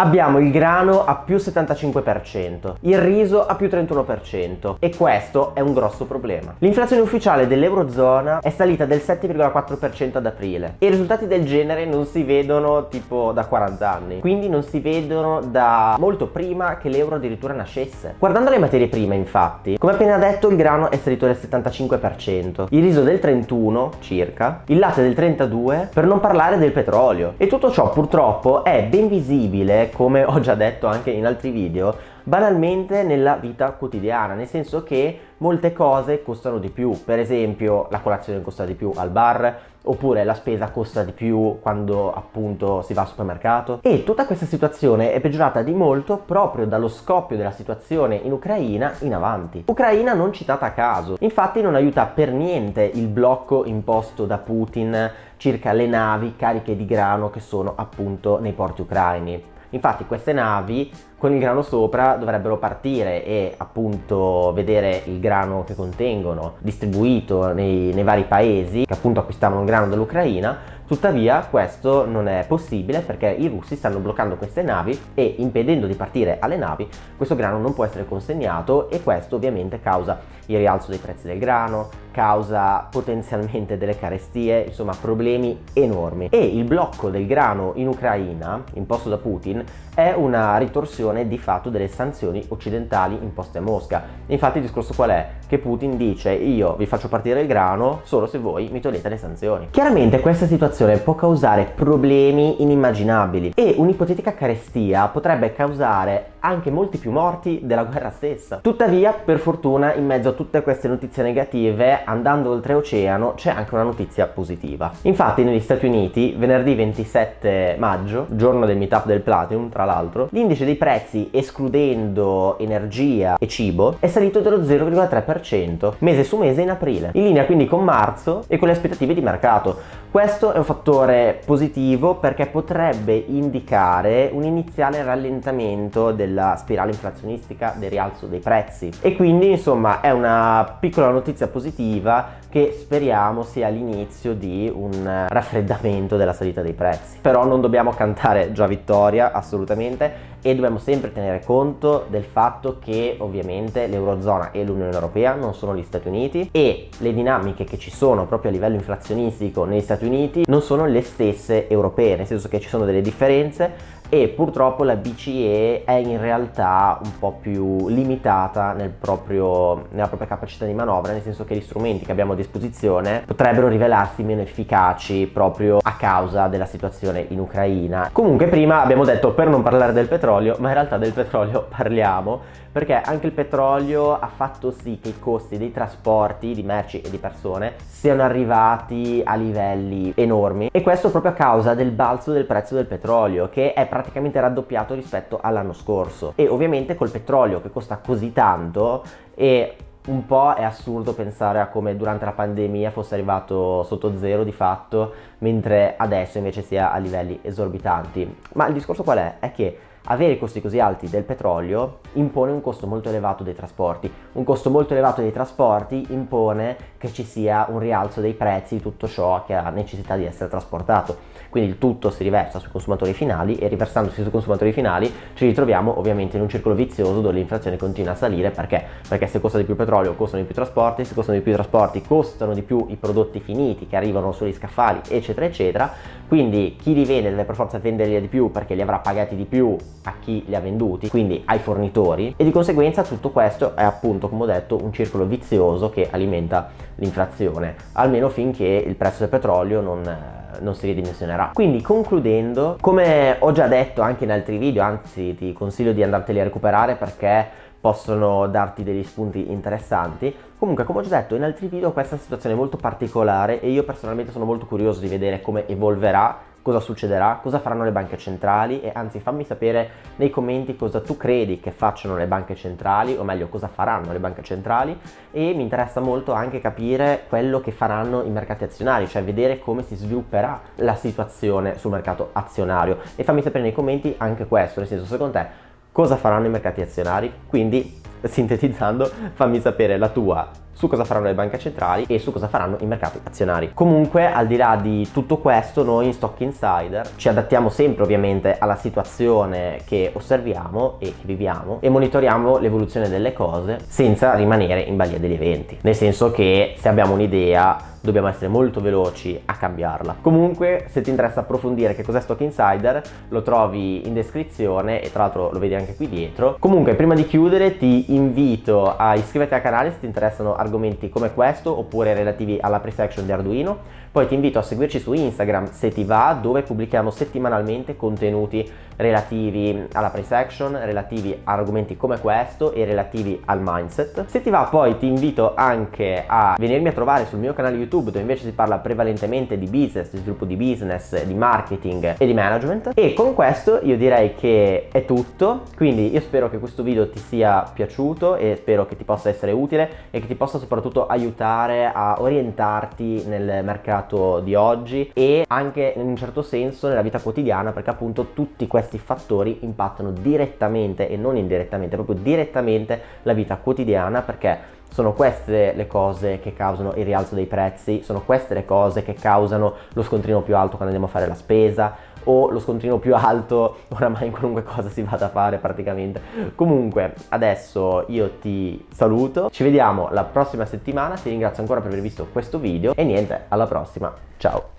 Abbiamo il grano a più 75%, il riso a più 31% e questo è un grosso problema. L'inflazione ufficiale dell'Eurozona è salita del 7,4% ad aprile e i risultati del genere non si vedono tipo da 40 anni, quindi non si vedono da molto prima che l'euro addirittura nascesse. Guardando le materie prime infatti, come appena detto il grano è salito del 75%, il riso del 31 circa, il latte del 32 per non parlare del petrolio e tutto ciò purtroppo è ben visibile come ho già detto anche in altri video banalmente nella vita quotidiana, nel senso che molte cose costano di più, per esempio la colazione costa di più al bar, oppure la spesa costa di più quando appunto si va al supermercato e tutta questa situazione è peggiorata di molto proprio dallo scoppio della situazione in Ucraina in avanti. Ucraina non citata a caso, infatti non aiuta per niente il blocco imposto da Putin circa le navi cariche di grano che sono appunto nei porti ucraini. Infatti queste navi con il grano sopra dovrebbero partire e appunto vedere il grano che contengono distribuito nei, nei vari paesi che appunto acquistavano il grano dall'Ucraina. Tuttavia questo non è possibile perché i russi stanno bloccando queste navi e impedendo di partire alle navi questo grano non può essere consegnato e questo ovviamente causa il rialzo dei prezzi del grano, causa potenzialmente delle carestie, insomma problemi enormi. E il blocco del grano in Ucraina, imposto da Putin, è una ritorsione di fatto delle sanzioni occidentali imposte a Mosca. Infatti il discorso qual è? Che Putin dice io vi faccio partire il grano solo se voi mi togliete le sanzioni. Chiaramente questa situazione può causare problemi inimmaginabili e un'ipotetica carestia potrebbe causare anche molti più morti della guerra stessa. Tuttavia, per fortuna, in mezzo a tutte queste notizie negative, andando oltreoceano, c'è anche una notizia positiva. Infatti, negli Stati Uniti, venerdì 27 maggio, giorno del meetup del Platinum, tra l'altro, l'indice dei prezzi, escludendo energia e cibo, è salito dello 0,3%, mese su mese in aprile, in linea quindi con marzo e con le aspettative di mercato. Questo è un fattore positivo perché potrebbe indicare un iniziale rallentamento della spirale inflazionistica del rialzo dei prezzi e quindi insomma è una piccola notizia positiva che speriamo sia l'inizio di un raffreddamento della salita dei prezzi. Però non dobbiamo cantare già vittoria assolutamente e dobbiamo sempre tenere conto del fatto che ovviamente l'Eurozona e l'Unione Europea non sono gli Stati Uniti e le dinamiche che ci sono proprio a livello inflazionistico negli Stati Uniti non sono le stesse europee, nel senso che ci sono delle differenze e purtroppo la BCE è in realtà un po' più limitata nel proprio, nella propria capacità di manovra, nel senso che gli strumenti che abbiamo a disposizione potrebbero rivelarsi meno efficaci proprio a causa della situazione in Ucraina. Comunque prima abbiamo detto per non parlare del petrolio, ma in realtà del petrolio parliamo perché anche il petrolio ha fatto sì che i costi dei trasporti di merci e di persone siano arrivati a livelli enormi e questo proprio a causa del balzo del prezzo del petrolio che è praticamente raddoppiato rispetto all'anno scorso e ovviamente col petrolio che costa così tanto e un po' è assurdo pensare a come durante la pandemia fosse arrivato sotto zero di fatto mentre adesso invece sia a livelli esorbitanti ma il discorso qual è? è che avere costi così alti del petrolio impone un costo molto elevato dei trasporti. Un costo molto elevato dei trasporti impone che ci sia un rialzo dei prezzi di tutto ciò che ha necessità di essere trasportato. Quindi il tutto si riversa sui consumatori finali e riversandosi sui consumatori finali ci ritroviamo ovviamente in un circolo vizioso dove l'inflazione continua a salire perché? Perché se costa di più petrolio costano di più trasporti, se costano di più trasporti costano di più i prodotti finiti che arrivano sugli scaffali eccetera eccetera quindi chi li vende deve per forza venderli di più perché li avrà pagati di più a chi li ha venduti, quindi ai fornitori e di conseguenza tutto questo è appunto come ho detto un circolo vizioso che alimenta l'inflazione, almeno finché il prezzo del petrolio non, non si ridimensionerà. Quindi concludendo, come ho già detto anche in altri video, anzi ti consiglio di andarteli a recuperare perché possono darti degli spunti interessanti. Comunque, come ho già detto in altri video, questa è situazione molto particolare e io personalmente sono molto curioso di vedere come evolverà cosa succederà, cosa faranno le banche centrali e anzi fammi sapere nei commenti cosa tu credi che facciano le banche centrali o meglio cosa faranno le banche centrali e mi interessa molto anche capire quello che faranno i mercati azionari cioè vedere come si svilupperà la situazione sul mercato azionario e fammi sapere nei commenti anche questo nel senso secondo te cosa faranno i mercati azionari? Quindi sintetizzando fammi sapere la tua su cosa faranno le banche centrali e su cosa faranno i mercati azionari. Comunque al di là di tutto questo noi in Stock Insider ci adattiamo sempre ovviamente alla situazione che osserviamo e che viviamo e monitoriamo l'evoluzione delle cose senza rimanere in balia degli eventi. Nel senso che se abbiamo un'idea dobbiamo essere molto veloci a cambiarla. Comunque se ti interessa approfondire che cos'è Stock Insider lo trovi in descrizione e tra l'altro lo vedi anche qui dietro. Comunque prima di chiudere ti invito a iscriverti al canale se ti interessano argomenti come questo oppure relativi alla pre-section di Arduino. Poi ti invito a seguirci su Instagram se ti va dove pubblichiamo settimanalmente contenuti relativi alla pre-section, relativi a argomenti come questo e relativi al mindset. Se ti va poi ti invito anche a venirmi a trovare sul mio canale YouTube dove invece si parla prevalentemente di business, di sviluppo di business, di marketing e di management e con questo io direi che è tutto quindi io spero che questo video ti sia piaciuto e spero che ti possa essere utile e che ti possa soprattutto aiutare a orientarti nel mercato di oggi e anche in un certo senso nella vita quotidiana perché appunto tutti questi fattori impattano direttamente e non indirettamente proprio direttamente la vita quotidiana perché sono queste le cose che causano il rialzo dei prezzi, sono queste le cose che causano lo scontrino più alto quando andiamo a fare la spesa o lo scontrino più alto oramai in qualunque cosa si vada a fare praticamente. Comunque adesso io ti saluto, ci vediamo la prossima settimana, ti ringrazio ancora per aver visto questo video e niente, alla prossima, ciao!